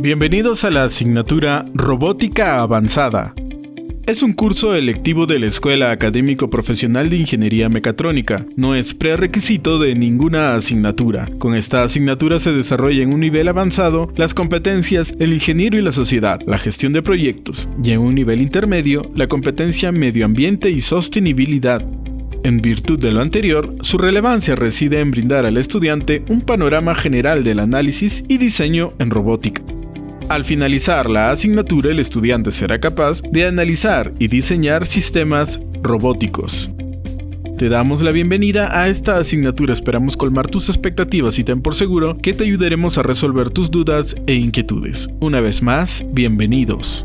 Bienvenidos a la asignatura Robótica Avanzada. Es un curso electivo de la Escuela Académico Profesional de Ingeniería Mecatrónica. No es prerequisito de ninguna asignatura. Con esta asignatura se desarrolla en un nivel avanzado las competencias el ingeniero y la sociedad, la gestión de proyectos, y en un nivel intermedio la competencia medio ambiente y sostenibilidad. En virtud de lo anterior, su relevancia reside en brindar al estudiante un panorama general del análisis y diseño en robótica. Al finalizar la asignatura, el estudiante será capaz de analizar y diseñar sistemas robóticos. Te damos la bienvenida a esta asignatura, esperamos colmar tus expectativas y ten por seguro que te ayudaremos a resolver tus dudas e inquietudes. Una vez más, bienvenidos.